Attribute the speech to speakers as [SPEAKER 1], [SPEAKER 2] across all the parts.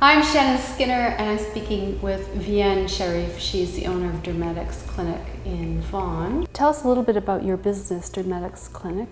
[SPEAKER 1] I'm Shannon Skinner and I'm speaking with Vienne Sharif. She's the owner of Dermetics Clinic in Vaughan. Tell us a little bit about your business, Dermetics Clinic.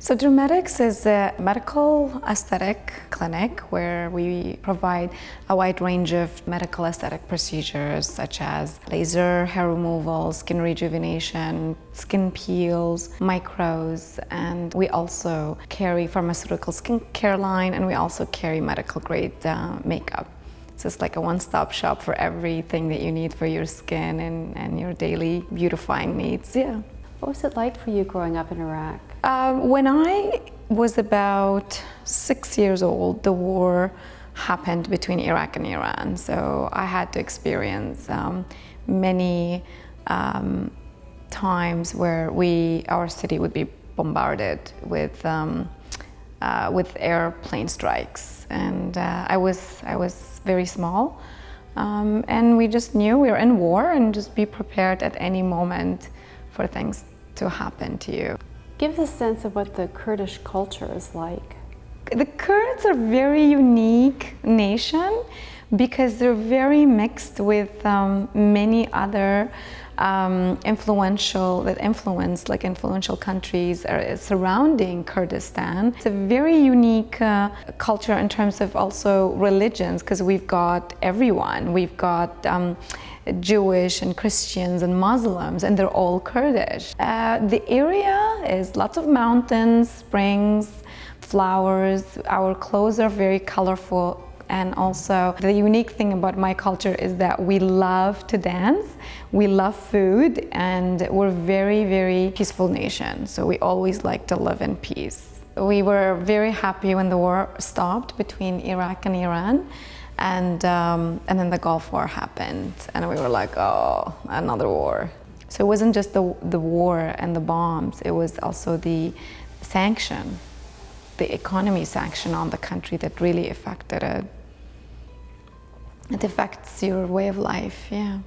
[SPEAKER 2] So Dermetics is a medical aesthetic clinic where we provide a wide range of medical aesthetic procedures such as laser, hair removal, skin rejuvenation, skin peels, micros, and we also carry pharmaceutical skincare line and we also carry medical grade uh, makeup. So it's like a one-stop shop for everything that you need for your skin and, and your daily beautifying needs, yeah.
[SPEAKER 1] What was it like for you growing up in Iraq?
[SPEAKER 2] Um, when I was about six years old, the war happened between Iraq and Iran. So I had to experience um, many um, times where we, our city would be bombarded with, um, uh, with airplane strikes. And uh, I, was, I was very small. Um, and we just knew we were in war and just be prepared at any moment for things to happen to you.
[SPEAKER 1] Give us a sense of what the Kurdish culture is like.
[SPEAKER 2] The Kurds are a very unique nation because they're very mixed with um, many other um, influential, that influence, like influential countries are surrounding Kurdistan. It's a very unique uh, culture in terms of also religions because we've got everyone. We've got um, Jewish and Christians and Muslims and they're all Kurdish. Uh, the area is lots of mountains, springs, flowers. Our clothes are very colorful and also the unique thing about my culture is that we love to dance, we love food and we're very, very peaceful nation. So we always like to live in peace. We were very happy when the war stopped between Iraq and Iran and, um, and then the Gulf War happened and we were like, oh, another war. So it wasn't just the, the war and the bombs, it was also the sanction, the economy sanction on the country that really affected it. It affects your way of life, yeah.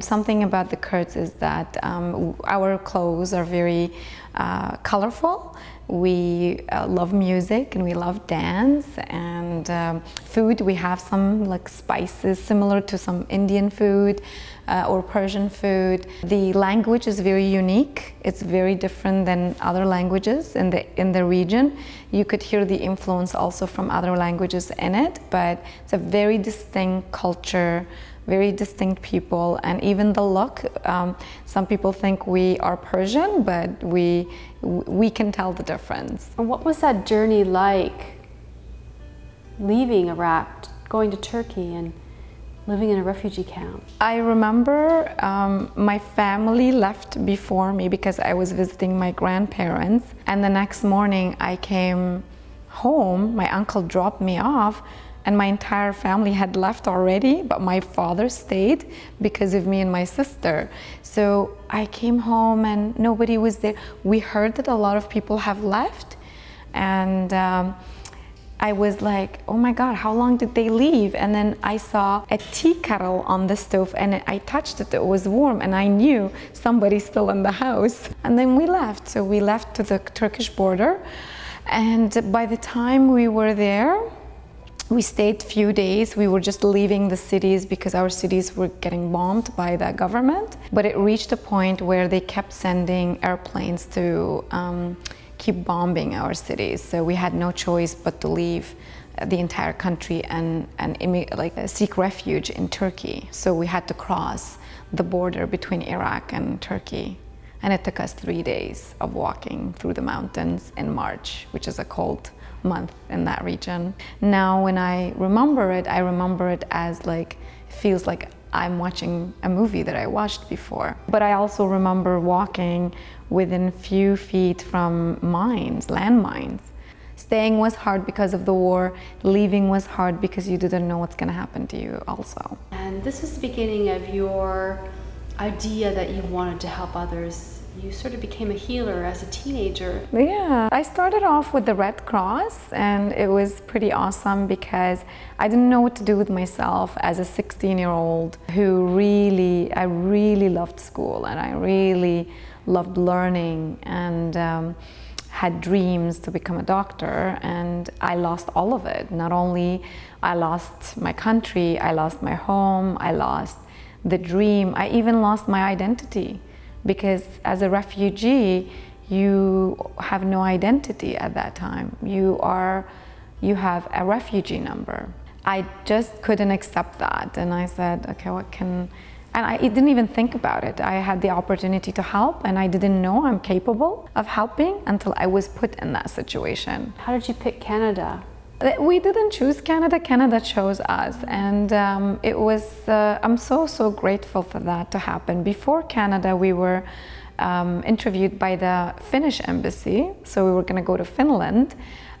[SPEAKER 2] Something about the Kurds is that um, our clothes are very uh, colorful. We uh, love music and we love dance and um, food. We have some like spices similar to some Indian food uh, or Persian food. The language is very unique. It's very different than other languages in the, in the region. You could hear the influence also from other languages in it, but it's a very distinct culture very distinct people and even the look um, some people think we are Persian but we we can tell the difference.
[SPEAKER 1] And what was that journey like leaving Iraq going to Turkey and living in a refugee camp?
[SPEAKER 2] I remember um, my family left before me because I was visiting my grandparents and the next morning I came home my uncle dropped me off and my entire family had left already, but my father stayed because of me and my sister. So I came home and nobody was there. We heard that a lot of people have left and um, I was like, oh my God, how long did they leave? And then I saw a tea kettle on the stove and I touched it, it was warm and I knew somebody's still in the house. And then we left. So we left to the Turkish border. And by the time we were there, we stayed few days. We were just leaving the cities because our cities were getting bombed by the government. But it reached a point where they kept sending airplanes to um, keep bombing our cities. So we had no choice but to leave the entire country and, and like seek refuge in Turkey. So we had to cross the border between Iraq and Turkey. And it took us three days of walking through the mountains in March, which is a cold month in that region. Now when I remember it, I remember it as like, feels like I'm watching a movie that I watched before. But I also remember walking within a few feet from mines, landmines. Staying was hard because of the war, leaving was hard because you didn't know what's gonna happen to you also.
[SPEAKER 1] And this was the beginning of your idea that you wanted to help others you sort of became a healer as a teenager.
[SPEAKER 2] Yeah, I started off with the Red Cross and it was pretty awesome because I didn't know what to do with myself as a 16 year old who really, I really loved school and I really loved learning and um, had dreams to become a doctor and I lost all of it. Not only I lost my country, I lost my home, I lost the dream, I even lost my identity because as a refugee, you have no identity at that time. You are, you have a refugee number. I just couldn't accept that and I said, okay, what can, and I didn't even think about it. I had the opportunity to help and I didn't know I'm capable of helping until I was put in that situation.
[SPEAKER 1] How did you pick Canada?
[SPEAKER 2] We didn't choose Canada, Canada chose us. And um, it was, uh, I'm so, so grateful for that to happen. Before Canada, we were um, interviewed by the Finnish embassy. So we were gonna go to Finland.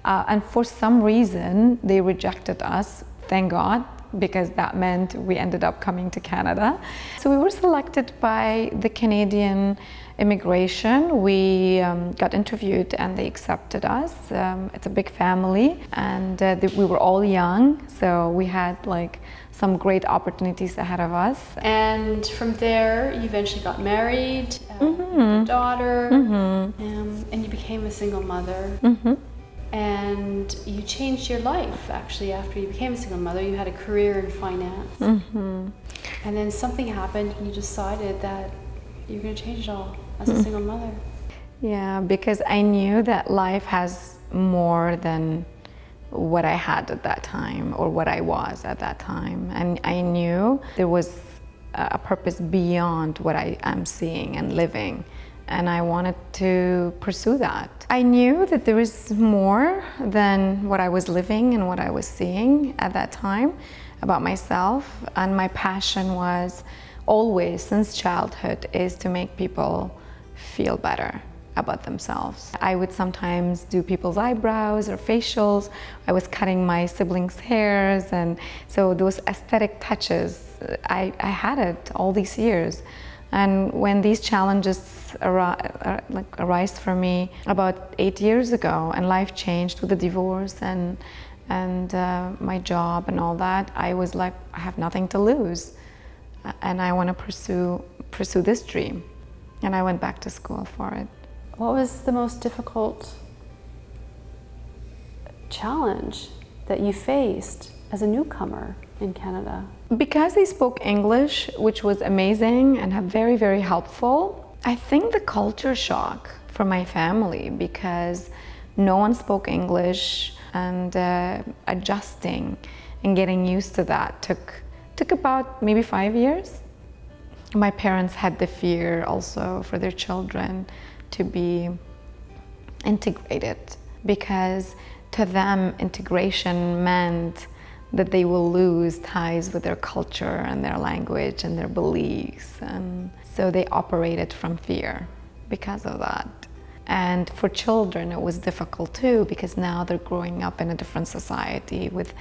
[SPEAKER 2] Uh, and for some reason, they rejected us, thank God, because that meant we ended up coming to Canada. So we were selected by the Canadian immigration. We um, got interviewed and they accepted us. Um, it's a big family and uh, we were all young, so we had like some great opportunities ahead of us.
[SPEAKER 1] And from there, you eventually got married, mm -hmm. a daughter, mm -hmm. um, and you became a single mother. Mm -hmm and you changed your life actually after you became a single mother you had a career in finance mm -hmm. and then something happened and you decided that you're going to change it all as a single mother.
[SPEAKER 2] Yeah because i knew that life has more than what i had at that time or what i was at that time. And i knew there was a purpose beyond what i am seeing and living. And I wanted to pursue that. I knew that there was more than what I was living and what I was seeing at that time about myself. And my passion was always since childhood is to make people feel better about themselves. I would sometimes do people's eyebrows or facials. I was cutting my siblings' hairs and so those aesthetic touches, I, I had it all these years. And when these challenges ar uh, like arise for me about eight years ago and life changed with the divorce and, and uh, my job and all that, I was like, I have nothing to lose. And I want to pursue, pursue this dream. And I went back to school for it.
[SPEAKER 1] What was the most difficult challenge that you faced as a newcomer in Canada?
[SPEAKER 2] Because they spoke English, which was amazing and very, very helpful, I think the culture shock for my family because no one spoke English and uh, adjusting and getting used to that took, took about maybe five years. My parents had the fear also for their children to be integrated because to them integration meant that they will lose ties with their culture and their language and their beliefs. And so they operated from fear because of that. And for children, it was difficult too, because now they're growing up in a different society with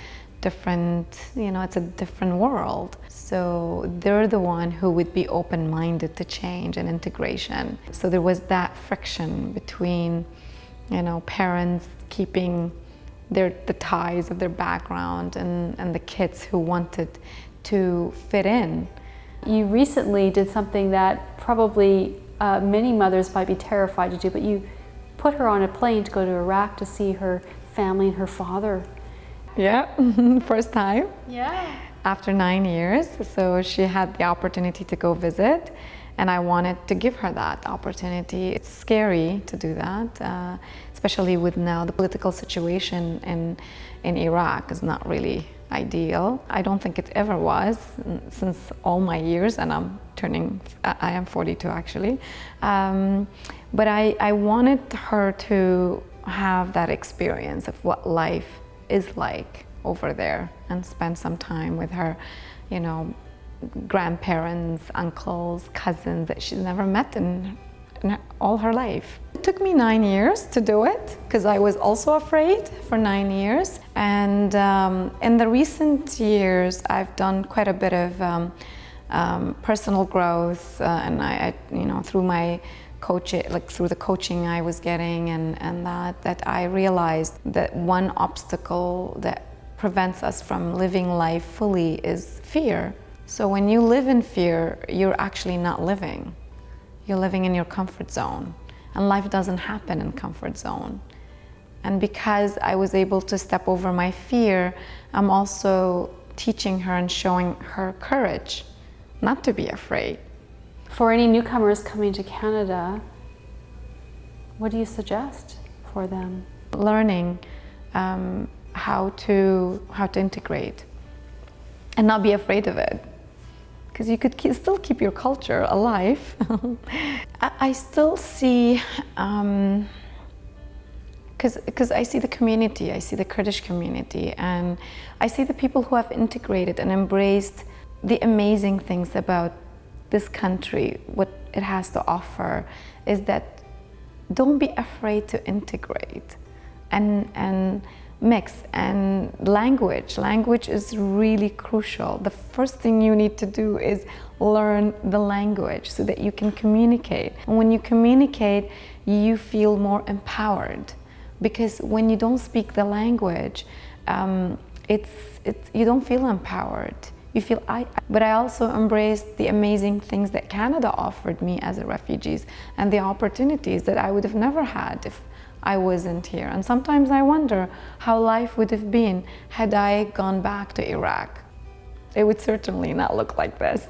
[SPEAKER 2] different, you know, it's a different world. So they're the one who would be open-minded to change and integration. So there was that friction between, you know, parents keeping their, the ties of their background and, and the kids who wanted to fit in.
[SPEAKER 1] You recently did something that probably uh, many mothers might be terrified to do, but you put her on a plane to go to Iraq to see her family and her father.
[SPEAKER 2] Yeah, first time.
[SPEAKER 1] Yeah.
[SPEAKER 2] After nine years, so she had the opportunity to go visit and I wanted to give her that opportunity. It's scary to do that, uh, especially with now the political situation in, in Iraq is not really ideal. I don't think it ever was since all my years, and I'm turning, I am 42 actually. Um, but I, I wanted her to have that experience of what life is like over there and spend some time with her, you know, grandparents, uncles, cousins that she's never met in, in all her life. It took me nine years to do it because I was also afraid for nine years. And um, in the recent years, I've done quite a bit of um, um, personal growth uh, and I, I, you know, through my coaching, like through the coaching I was getting and, and that, that I realized that one obstacle that prevents us from living life fully is fear. So when you live in fear, you're actually not living. You're living in your comfort zone. and life doesn't happen in comfort zone. And because I was able to step over my fear, I'm also teaching her and showing her courage not to be afraid.
[SPEAKER 1] For any newcomers coming to Canada, what do you suggest for them?
[SPEAKER 2] Learning um, how to how to integrate and not be afraid of it because you could keep, still keep your culture alive. I, I, still see, because um, I see the community, I see the Kurdish community, and I see the people who have integrated and embraced the amazing things about this country, what it has to offer, is that don't be afraid to integrate and, and mix and language. Language is really crucial. The first thing you need to do is learn the language so that you can communicate. And when you communicate, you feel more empowered because when you don't speak the language, um, it's, it's, you don't feel empowered. You feel I, but I also embraced the amazing things that Canada offered me as a refugee and the opportunities that I would have never had if I wasn't here. And sometimes I wonder how life would have been had I gone back to Iraq. It would certainly not look like this.